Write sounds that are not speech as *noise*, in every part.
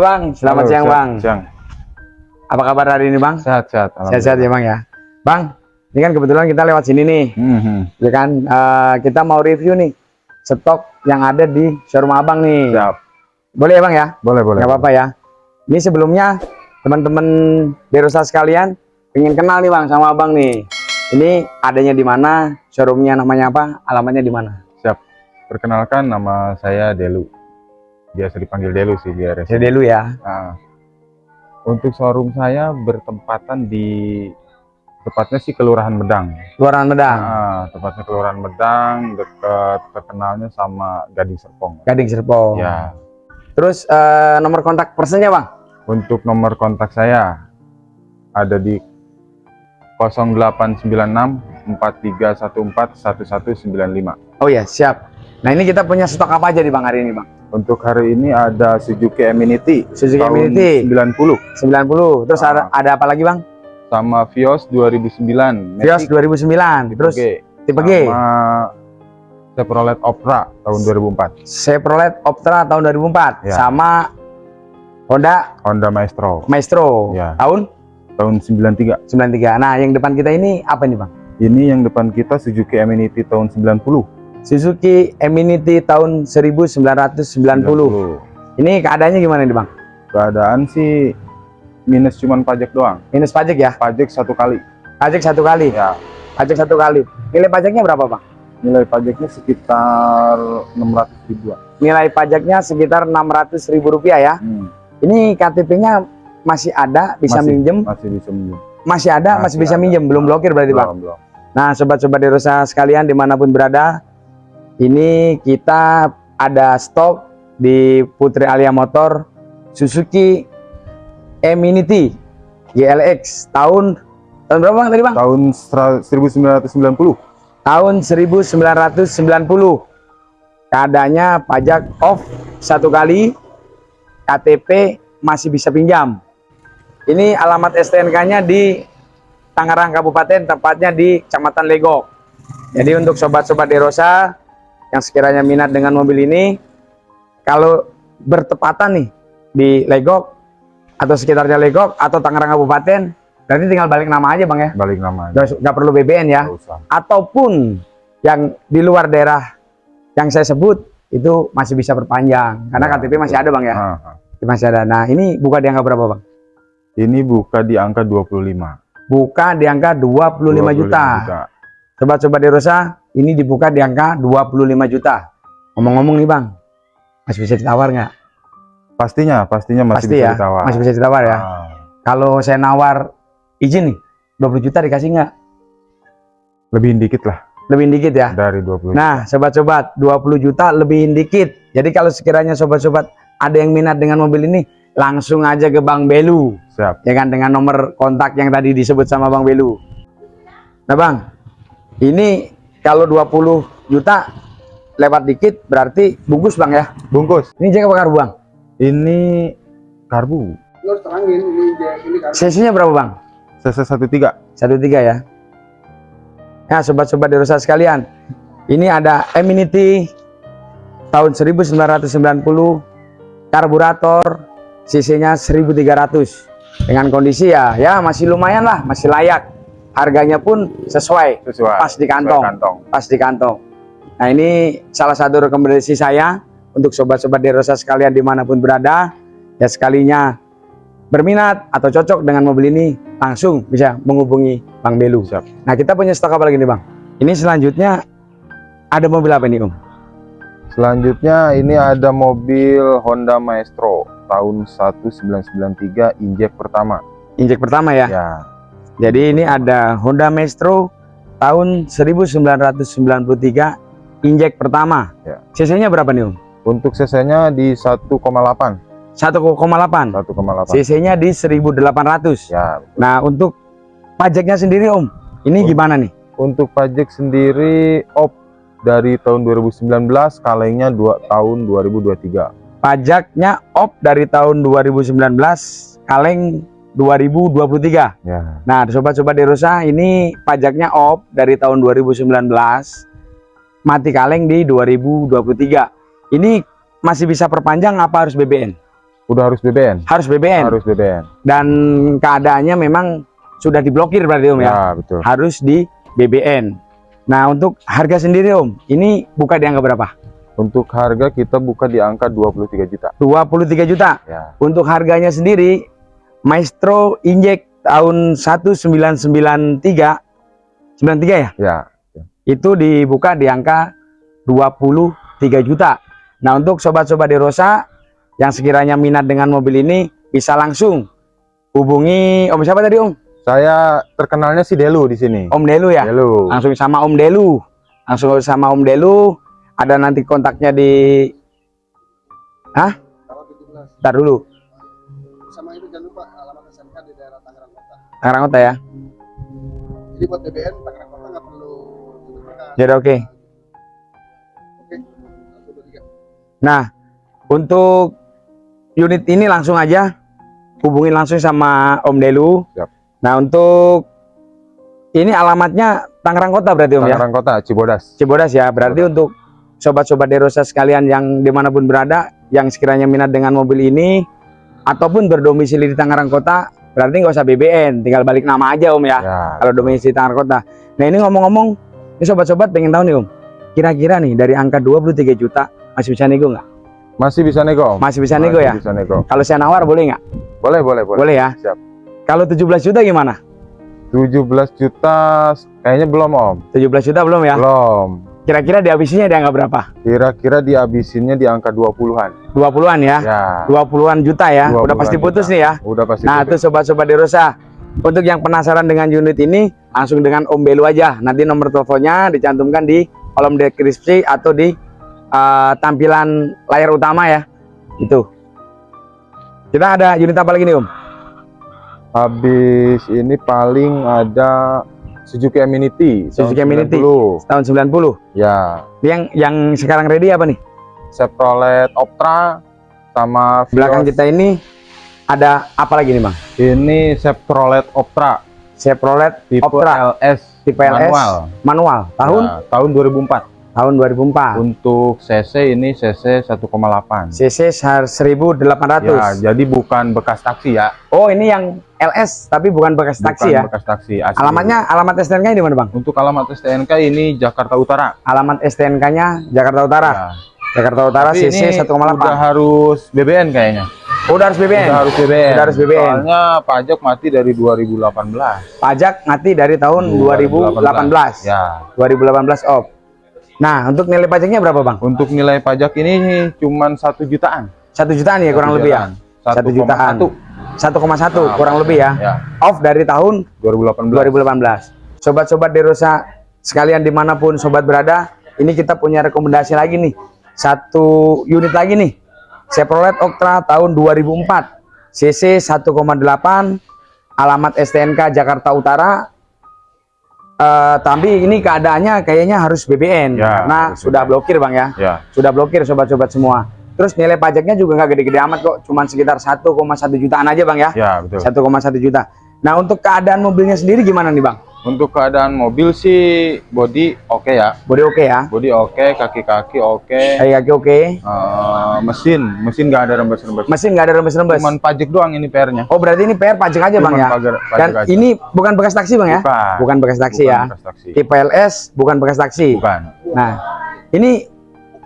Bang, selamat Halo, siang siang, Bang. Siang. Apa kabar hari ini Bang? Sehat-sehat. Sehat-sehat ya Bang ya. Bang, ini kan kebetulan kita lewat sini nih, Mhm. ya kan? Eh, kita mau review nih stok yang ada di showroom Abang nih. Siap. Boleh ya Bang ya? Boleh, boleh. Nggak apa-apa ya. Ini sebelumnya teman-teman Derosa sekalian pengen kenal nih Bang sama Abang nih. Ini adanya di mana? Showroomnya namanya apa? Alamatnya di mana? Siap. Perkenalkan nama saya Delu. Biasa dipanggil Delu sih biar Saya dulu ya. Nah, untuk showroom saya bertempatan di tepatnya sih Kelurahan Medang. Luaran Medang, Nah, tepatnya Kelurahan Medang dekat terkenalnya sama Gading Serpong. Gading Serpong. Ya. Terus eh, nomor kontak personnya Bang? Untuk nomor kontak saya ada di 0896 4314 1195. Oh ya, siap. Nah, ini kita punya stok apa aja nih Bang hari ini Bang? Untuk hari ini ada Suzuki Eminity Suzuki tahun Eminity 90 90. Terus ada, Ah. ada apa lagi Bang? sama Vios 2009 Vios Matic 2009. tipe Terus G tipe G. sama Chevrolet Optra tahun 2004 Chevrolet Optra tahun 2004 Ya. sama Honda Honda Maestro Maestro Ya. tahun tahun 93 93. Nah, yang depan kita ini apa nih, Bang? ini yang depan kita Suzuki Eminity tahun 90 Suzuki Eminity tahun 1990. Ini keadaannya gimana nih, Bang? keadaan sih minus cuman pajak doang Minus pajak ya? pajak satu kali Pajak satu kali. ya Pajak satu kali. Nilai pajaknya berapa, Bang? nilai pajaknya sekitar 600 ribuan Nilai pajaknya sekitar 600 ribu rupiah ya. Hmm, Ini KTP-nya masih ada, bisa Masih. minjem. masih bisa minjem Masih ada, masih, Masih bisa ada. minjem. Belum blokir berarti, Bang? belum belum Nah, sobat-sobat Derosa sekalian di mana pun berada, ini kita ada stok di Putri Alia Motor Suzuki Eminity GLX tahun tahun berapa bang tadi bang? tahun sera- 1990 Tahun 1990. Keadaannya pajak off satu kali, KTP masih bisa pinjam. Ini alamat STNK-nya di Tangerang Kabupaten, tepatnya di Kecamatan Legok. Jadi untuk sobat-sobat Derosa yang sekiranya minat dengan mobil ini, kalau bertepatan nih di Legok atau sekitarnya Legok atau Tangerang Kabupaten, berarti tinggal balik nama aja bang ya, balik nama aja. Nggak nggak perlu BBN ya? Ataupun yang di luar daerah yang saya sebut itu masih bisa perpanjang karena Ya, KTP masih ada bang ya? Ah. masih ada. Nah ini buka di angka berapa bang? Ini buka di angka 25. buka di angka 25, juta sobat-sobat Derosa ini dibuka di angka 25 juta ngomong-ngomong nih bang masih bisa ditawar nggak Pastinya, pastinya masih pasti bisa ya ditawar. masih bisa ditawar ya Ah, kalau saya nawar izin nih 20 juta dikasih nggak lebih dikit lah lebih dikit ya dari 20. Nah, sobat-sobat, 20 juta lebih dikit. Jadi kalau sekiranya sobat-sobat ada yang minat dengan mobil ini, langsung aja ke Bang Belu, Siap. ya kan dengan nomor kontak yang tadi disebut sama Bang Belu. Nah, Bang, ini kalau 20 juta lewat dikit berarti bungkus, Bang ya. Bungkus. Ini jaga bakar Bang. Ini karbu. Sesinya berapa, Bang? CC13. 13 ya. Nah, sobat-sobat Derosa sekalian, ini ada Eminity tahun 1990 karburator cc-nya 1300 dengan kondisi ya ya masih lumayan lah, masih layak. Harganya pun sesuai, Sesuai. pas di kantong. Sesuai kantong. pas di kantong. Nah, ini salah satu rekomendasi saya untuk sobat-sobat Derosa sekalian di mana pun berada, ya sekalinya berminat atau cocok dengan mobil ini langsung bisa menghubungi Bang Belu. Siap. Nah, kita punya stok apa lagi nih, Bang? Ini selanjutnya ada mobil apa nih, Om? Selanjutnya ini ada mobil Honda Maestro tahun 1993 injek pertama. Injek pertama ya. Ya. Jadi ini ada Honda Maestro tahun 1993 injek pertama. Ya. CC-nya berapa nih, Om? Untuk CC-nya di 1,8. 1,8. 1,8. CC-nya di 1800. Ya. Nah, untuk pajaknya sendiri, Om, ini Oh. gimana nih? Untuk pajak sendiri op dari tahun 2019, kalengnya 2 tahun 2023. Pajaknya op dari tahun 2019, kaleng 2023. Ya. Nah, sobat-sobat Derosa, ini pajaknya op dari tahun 2019, mati kaleng di 2023. Ini masih bisa perpanjang apa harus BBN? Udah harus BBN. harus BBN Harus BBN. dan keadaannya memang sudah diblokir berarti Om ya. Ya, betul. Harus di BBN. Nah, untuk harga sendiri Om, ini buka di angka berapa? Untuk harga kita buka di angka 23 juta. 23 juta. Ya. Untuk harganya sendiri Maestro Injek tahun 1993 93 ya? Ya. Itu dibuka di angka 23 juta. Nah, untuk sobat-sobat Derosa yang sekiranya minat dengan mobil ini bisa langsung hubungi Om siapa tadi Om? Saya terkenalnya si Delu di sini. Om Delu ya? Delu. Langsung sama Om Delu. Langsung sama Om Delu. Ada nanti kontaknya di Hah? Ntar dulu. sama itu jangan Tangerang Kota. Tangerang ya. Jadi buat BBN Tangerang Kota nggak perlu. Jadi oke. Oke. Dua tiga. Nah, untuk unit ini langsung aja hubungin langsung sama Om Delu. Siap. Nah, untuk ini alamatnya Tangerang Kota berarti Om ya? Tangerang Kota, Cibodas. Cibodas ya. Berarti untuk sobat-sobat Derosa sekalian yang di mana pun berada, yang sekiranya minat dengan mobil ini ataupun berdomisili di Tangerang Kota, berarti nggak usah BBN, tinggal balik nama aja Om ya. Ya. Kalau domisili Tangerang Kota. Nah ini ngomong-ngomong, ini sobat-sobat pengen tahu nih Om, kira-kira nih dari angka 23 juta masih bisa nego nggak? Masih bisa nego. Om? Masih bisa nego ya? Bisa nego. Kalau saya nawar boleh nggak? Boleh, boleh, boleh. Boleh ya. Siap. Kalau 17 juta gimana? 17 juta kayaknya belum, Om. 17 juta belum ya? Belum. Kira-kira dihabisinya di angka berapa? Kira-kira dihabisinnya di angka 20-an. 20-an ya? Ya. 20-an juta ya? 20-an Udah pasti putus juta. nih ya? Udah pasti. Nah, putus. tuh sobat-sobat Derosa. Untuk yang penasaran dengan unit ini, langsung dengan Om Belu aja. Nanti nomor teleponnya dicantumkan di kolom deskripsi atau di uh, tampilan layar utama ya. Itu. Kita ada unit apa lagi nih, Om? Habis ini paling ada Suzuki tahun Suzuki Eminity. 90. Tahun 90. Ya. Yang yang sekarang ready apa nih? Chevrolet Optra sama Belakang Vios. kita ini ada apa lagi nih, Bang? Ini Chevrolet Optra Chevrolet tipe Optra LS tipe LS manual. manual tahun Ya, tahun 2004. tahun 2004. Untuk CC ini CC 1,8. CC 1800. Ya, jadi bukan bekas taksi ya. Oh, ini yang LS tapi bukan bekas taksi bukan ya. bekas taksi. asli. Alamatnya alamat STNK-nya di mana, Bang? untuk alamat STNK ini Jakarta Utara. Alamat STNK-nya Jakarta Utara. Ya. Jakarta Utara Tapi CC 1,8. Udah harus BBN kayaknya. Oh, udah harus BBN. Udah harus BBN. Udah harus BBN. Soalnya pajak mati dari 2018. Pajak mati dari tahun 2018. Ya. 2018 off. Nah, untuk nilai pajaknya berapa, Bang? Untuk nilai pajak ini cuman satu jutaan. Satu jutaan ya kurang Satu lebih ya. jutaan. Satu jutaan. 1,1 1,1 kurang lebih ya. ya. Off dari tahun 2018. 2018. Sobat-sobat Derosa sekalian di mana pun sobat berada, ini kita punya rekomendasi lagi nih. Satu unit lagi nih. Chevrolet Octra tahun 2004. CC 1,8 alamat STNK Jakarta Utara. Eh, tapi ini keadaannya kayaknya harus BBN Ya, karena harus sudah BBN. blokir Bang ya. Ya. Sudah blokir sobat-sobat semua. Terus nilai pajaknya juga nggak gede-gede amat kok, cuman sekitar 1,1 jutaan aja Bang ya. Ya, betul. 1,1 juta. Nah, untuk keadaan mobilnya sendiri gimana nih, Bang? Untuk keadaan mobil sih body oke ya. Bodi oke ya? Body oke, kaki-kaki oke. Kayak kaki oke. Eh, mesin, mesin nggak ada rembes-rembes. Mesin nggak ada rembes-rembes. Cuman pajak doang ini PR-nya. Oh, berarti ini PR pajak aja, Bang ya? pagar- pajak Dan aja. ini bukan bekas taksi, Bang ya? Bukan. Bukan bekas taksi Bukan ya. bekas taksi. Tipe LS bukan bekas taksi. Bukan. Nah, ini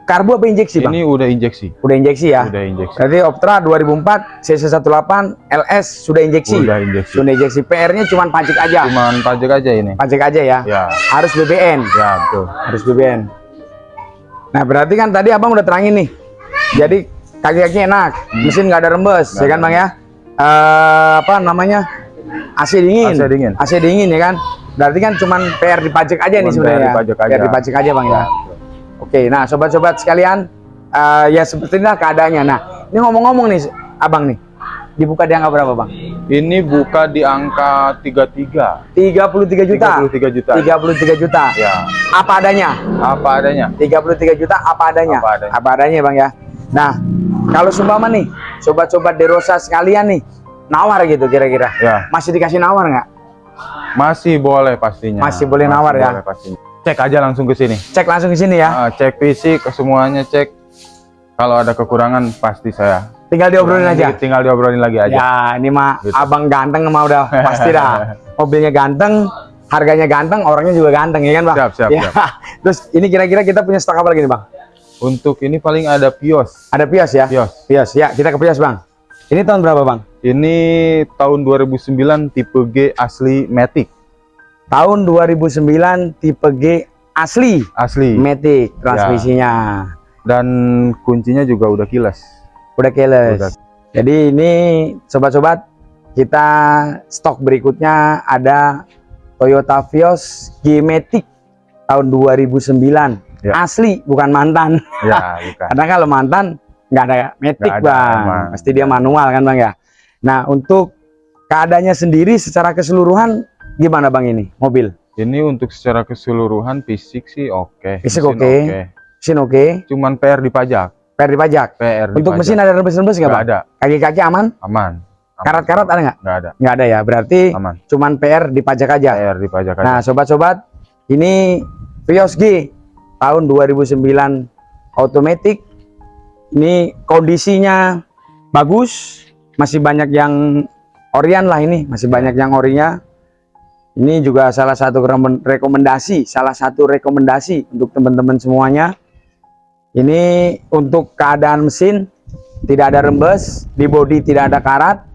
karbu apa injeksi, Bang? Ini udah injeksi. Udah injeksi ya? Udah injeksi. Berarti Optra 2004 CC18 LS sudah injeksi. Udah injeksi. Sudah injeksi. PR-nya cuman pajak aja. Cuman pajak aja ini. Pajak aja ya. Ya, Harus BBN. ya betul. harus BBN. Nah berarti kan tadi abang udah terangin nih. Jadi kaki-kaki enak, mesin nggak ada rembes, Nggak ya kan bang ya? Eh, apa namanya? AC dingin. AC dingin. AC dingin ya kan? Berarti kan cuman PR dipajak aja nih Cuman sebenarnya. PR dipajak aja. PR aja bang ya. Oke, nah sobat-sobat sekalian, eh, ya seperti inilah keadaannya. Nah, ini ngomong-ngomong nih, abang nih, dibuka di angka berapa bang? Ini buka di angka 33. 33 juta. 33 juta. 33 juta. Ya, Apa adanya? apa adanya. 33 juta apa adanya? Apa adanya. Bang ya. Nah, kalau sumpama nih, sobat-sobat Derosa sekalian nih, nawar gitu kira-kira. Ya, Masih dikasih nawar nggak? masih boleh pastinya. Masih boleh nawar ya? boleh pastinya. Cek aja langsung ke sini. Cek langsung ke sini ya. Ah, cek fisik semuanya cek. Kalau ada kekurangan pasti saya tinggal diobrolin aja. Tinggal diobrolin lagi aja. Ya, ini mah Gitu. abang ganteng mah udah *laughs* pasti dah. Mobilnya ganteng, harganya ganteng, orangnya juga ganteng ya kan, Bang? Siap, siap, Ya. siap. *laughs* Terus ini kira-kira kita punya stok apa lagi nih, Bang? Untuk ini paling ada Pios. Ada Pios ya? Pios. Pios. Ya, kita ke Pios, Bang. Ini tahun berapa, Bang? Ini tahun 2009 tipe G asli Matic. Tahun 2009 tipe G asli Asli. Matic transmisinya. Dan kuncinya juga udah kilas. Udah keles. Udah. Jadi ini sobat-sobat kita stok berikutnya ada Toyota Vios G Matic tahun 2009. Ya. Asli bukan mantan. Ya, *laughs* bukan. Karena kalau mantan nggak ada Matic, ada, Bang. emang. Pasti dia manual kan, Bang ya. Nah, untuk keadaannya sendiri secara keseluruhan gimana, Bang ini mobil? Ini untuk secara keseluruhan fisik sih oke. Fisik Mesin oke. Mesin oke, Cuman PR dipajak. per dipajak. PR Untuk dipajak. mesin ada rebes-rebes nggak, ada. Kaki-kaki aman? Aman. Karat-karat ada nggak? Nggak ada. Nggak ada ya. Berarti Aman. cuman PR dipajak aja. PR dipajak aja. Nah, sobat-sobat, ini Vios G tahun 2009 automatic. Ini kondisinya bagus, masih banyak yang orian lah ini, masih banyak yang orinya. Ini juga salah satu rekomendasi, salah satu rekomendasi untuk teman-teman semuanya. Ini untuk keadaan mesin tidak ada rembes, di bodi tidak ada karat,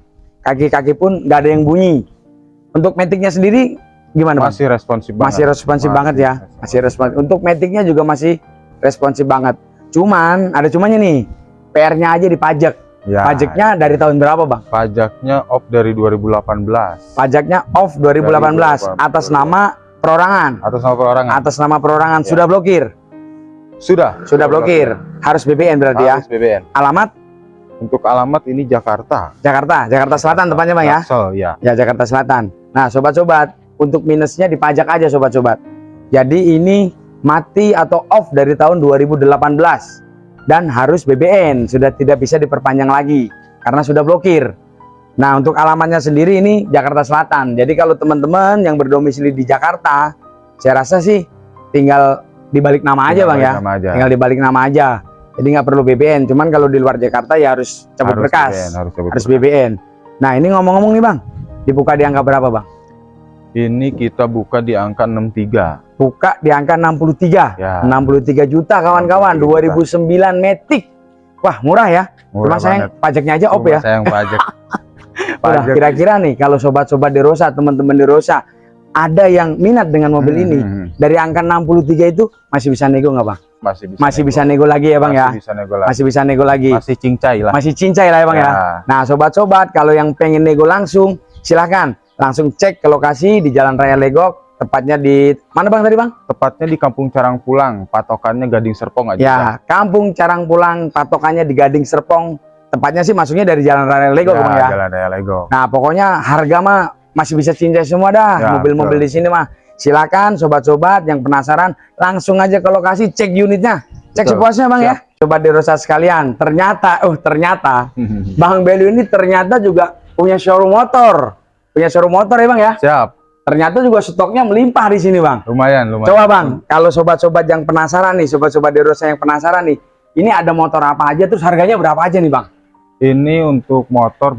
kaki-kaki pun nggak ada yang bunyi. Untuk metiknya sendiri gimana, Bang? masih responsif banget. masih responsif Masih banget ya responsif. masih responsif untuk metiknya juga masih responsif banget cuman ada cumanya nih PR-nya aja dipajak Ya, pajaknya dari tahun berapa bang? Pajaknya off dari 2018 pajaknya off 2018 atas nama perorangan. Atas nama perorangan. atas nama perorangan. Ya. sudah blokir? Sudah. sudah blokir. harus BBN berarti ya? Harus BBN. alamat? Untuk alamat ini Jakarta. Jakarta. Jakarta Selatan tepatnya bang ya? Jaksel, ya. ya Jakarta Selatan. Nah sobat-sobat untuk minusnya dipajak aja sobat-sobat. Jadi ini mati atau off dari tahun 2018 dan harus BBN sudah tidak bisa diperpanjang lagi karena sudah blokir. Nah untuk alamatnya sendiri ini Jakarta Selatan. Jadi kalau teman-teman yang berdomisili di Jakarta saya rasa sih tinggal dibalik nama aja Tinggal bang ya. nama aja. tinggal dibalik nama aja. Jadi nggak perlu BBN cuman kalau di luar Jakarta ya harus cabut Harus berkas. BBN, harus cabut harus berkas. BBN nah ini ngomong-ngomong nih bang. Dibuka di angka berapa bang? Ini kita buka di angka 63. Buka di angka 63 Ya. 63 juta kawan-kawan 63 2009 Matic wah murah ya cuma Murah sayang banget. pajaknya aja op Cuma ya Sayang pajak. *laughs* Udah, kira-kira nih kalau sobat-sobat di Rosa teman-teman di Rosa ada yang minat dengan mobil Hmm, ini hmm, hmm. dari angka 63 itu masih bisa nego nggak bang Masih bisa. masih nego. bisa nego lagi ya bang ya Masih bisa nego lagi. masih bisa nego lagi Masih cincai lah. masih cincai lah ya bang ya Ya. nah sobat-sobat kalau yang pengen nego langsung silahkan langsung cek ke lokasi di Jalan Raya Legok tepatnya di mana bang tadi bang Tepatnya di Kampung Carang Pulang, patokannya Gading Serpong aja. Ya, Kampung Carang Pulang, patokannya di Gading Serpong. Tepatnya sih masuknya dari Jalan Raya Lego, ya, Bang ya. Jalan Raya Lego. Nah, pokoknya harga mah masih bisa cincai semua dah. Ya, Mobil-mobil di sini mah. Silakan sobat-sobat yang penasaran langsung aja ke lokasi cek unitnya. Cek Betul. sepuasnya, Bang ya. Coba di Rosa sekalian. Ternyata, oh ternyata *laughs* Bang Belu ini ternyata juga punya showroom motor. Punya showroom motor ya, Bang ya. Siap. Ternyata juga stoknya melimpah di sini, Bang. Lumayan, lumayan. Coba bang, kalau sobat-sobat yang penasaran nih, sobat-sobat Derosa yang penasaran nih, ini ada motor apa aja, terus harganya berapa aja nih bang? Ini untuk motor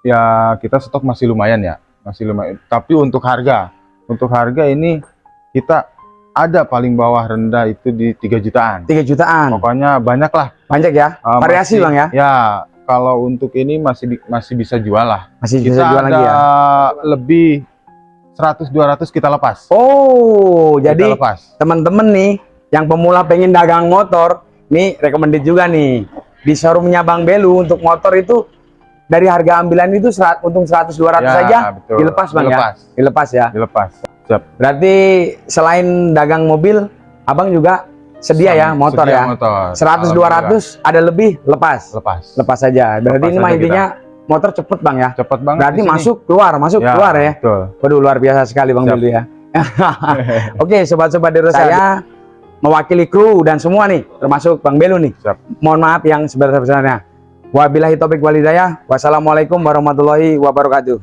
ya kita stok masih lumayan ya, masih lumayan. Tapi untuk harga, untuk harga ini kita ada paling bawah rendah itu di 3 jutaan. 3 jutaan, Pokoknya banyak lah. banyak ya? Uh, Variasi masih- bang ya? Ya, kalau untuk ini masih di- masih bisa jual lah. Masih Kita bisa jual lagi ya? lebih 100 200 kita lepas. Oh, Kita jadi lepas. temen-temen nih, yang pemula pengen dagang motor, nih recommended juga nih. Di showroomnya Bang Belu untuk motor itu, dari harga ambilan itu serat, untung 100-200 Ya, saja, betul. dilepas bang Dilepas. ya? Dilepas ya? Dilepas. Siap. Berarti selain dagang mobil, abang juga sedia ya Sama- motor sedia ya? motor. 100 200 ada lebih lepas. lepas. Lepas saja. Berarti Lepas ini mah aja kita. Motor cepet Bang ya. Cepet banget. Berarti masuk keluar, masuk Ya, keluar ya. Betul. Waduh luar biasa sekali Bang. Billy ya. *laughs* Oke, sobat-sobat Dero saya mewakili kru dan semua nih, termasuk Bang Belu nih. Siap. Mohon maaf yang sebesar-besarnya. Wabillahi taufik walhidayah. Wassalamualaikum warahmatullahi wabarakatuh.